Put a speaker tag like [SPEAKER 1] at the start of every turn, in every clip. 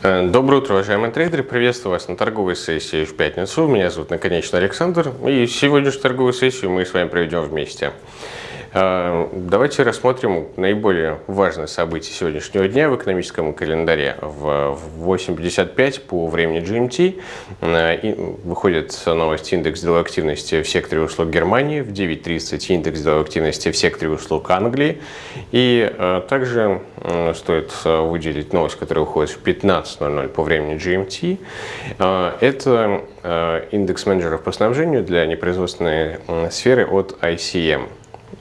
[SPEAKER 1] Э, доброе утро, уважаемые трейдеры! Приветствую вас на торговой сессии в пятницу. Меня зовут, наконечно, Александр. И сегодняшнюю торговую сессию мы с вами проведем вместе. А, давайте рассмотрим наиболее важное событие сегодняшнего дня в экономическом календаре. В 8.55 по времени GMT а, выходит новость индекс деловой активности в секторе услуг Германии, в 9.30 индекс деловой активности в секторе услуг Англии. И а, также стоит выделить новость, которая выходит в 15.00 по времени GMT. Это индекс менеджеров по снабжению для непроизводственной сферы от ICM.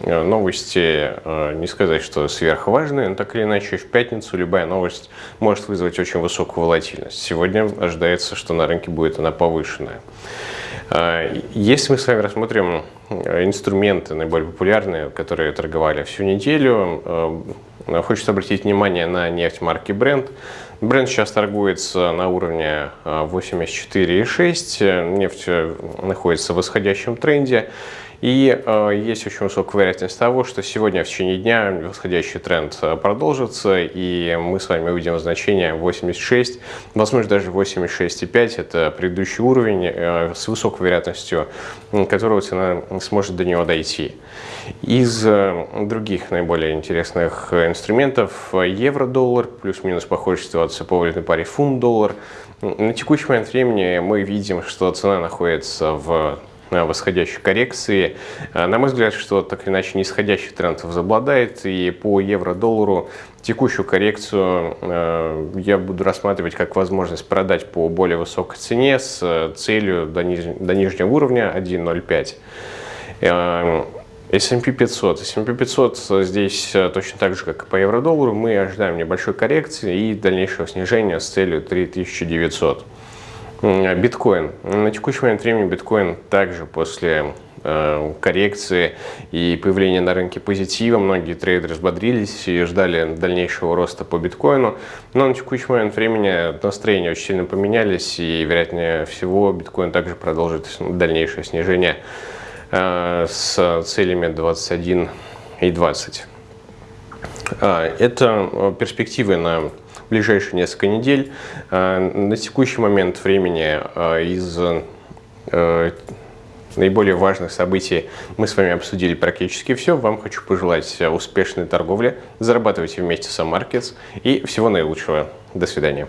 [SPEAKER 1] Э, новости, э, не сказать, что сверхважные, но так или иначе в пятницу любая новость может вызвать очень высокую волатильность. Сегодня ожидается, что на рынке будет она повышенная. Э, если мы с вами рассмотрим инструменты наиболее популярные, которые торговали всю неделю, хочется обратить внимание на нефть марки Brent. Бренд сейчас торгуется на уровне 84,6, нефть находится в восходящем тренде. И э, есть очень высокая вероятность того, что сегодня в течение дня восходящий тренд э, продолжится, и мы с вами увидим значение 86, возможно даже 86,5, это предыдущий уровень э, с высокой вероятностью, которого цена сможет до него дойти. Из э, других наиболее интересных инструментов евро-доллар, плюс-минус похожая ситуация по валютной паре фунт-доллар. На текущий момент времени мы видим, что цена находится в восходящей коррекции. А, на мой взгляд, что так или иначе нисходящий тренд возобладает, и по евро-доллару текущую коррекцию э, я буду рассматривать как возможность продать по более высокой цене с э, целью до, ниж... до нижнего уровня 1.05. S&P 500. S&P 500 здесь э, точно так же, как и по евро-доллару, мы ожидаем небольшой коррекции и дальнейшего снижения с целью 3900. Биткоин. На текущий момент времени биткоин также после э, коррекции и появления на рынке позитива. Многие трейдеры взбодрились и ждали дальнейшего роста по биткоину. Но на текущий момент времени настроения очень сильно поменялись и, вероятнее всего, биткоин также продолжит дальнейшее снижение э, с целями 21 и 20. А, это э, перспективы на ближайшие несколько недель. Э, на текущий момент времени э, из э, наиболее важных событий мы с вами обсудили практически все. Вам хочу пожелать успешной торговли, зарабатывайте вместе с Markets и всего наилучшего. До свидания.